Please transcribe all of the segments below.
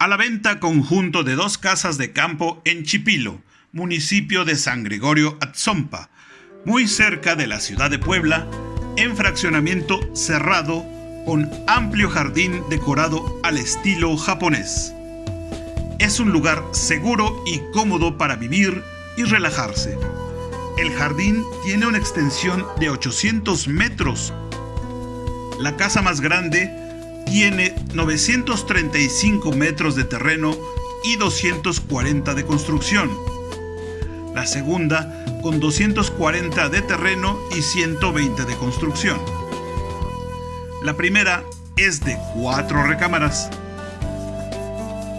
A la venta conjunto de dos casas de campo en Chipilo, municipio de San Gregorio Atzompa, muy cerca de la ciudad de Puebla, en fraccionamiento cerrado con amplio jardín decorado al estilo japonés. Es un lugar seguro y cómodo para vivir y relajarse. El jardín tiene una extensión de 800 metros. La casa más grande tiene 935 metros de terreno y 240 de construcción. La segunda con 240 de terreno y 120 de construcción. La primera es de cuatro recámaras.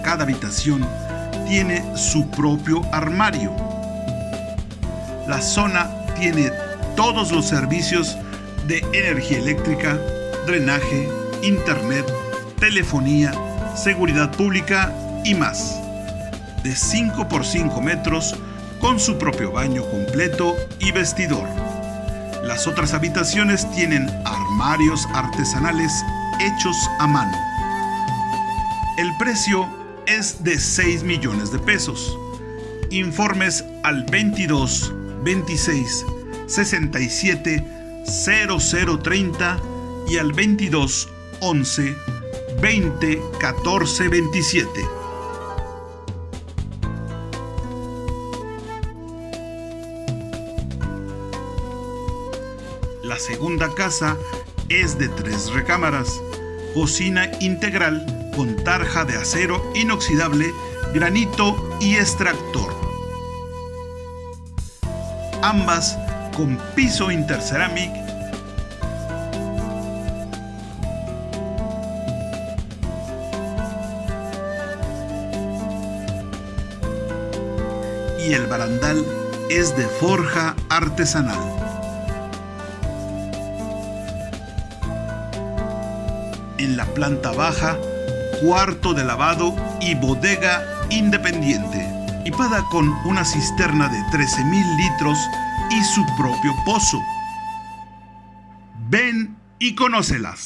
Cada habitación tiene su propio armario. La zona tiene todos los servicios de energía eléctrica, drenaje, internet, telefonía, seguridad pública y más. De 5 por 5 metros con su propio baño completo y vestidor. Las otras habitaciones tienen armarios artesanales hechos a mano. El precio es de 6 millones de pesos. Informes al 22 26 67 0030 y al 22 11 20 14 27. La segunda casa es de tres recámaras, cocina integral con tarja de acero inoxidable, granito y extractor. Ambas con piso interceramic y el barandal es de forja artesanal. En la planta baja, cuarto de lavado y bodega independiente, equipada con una cisterna de 13.000 litros y su propio pozo. Ven y conócelas.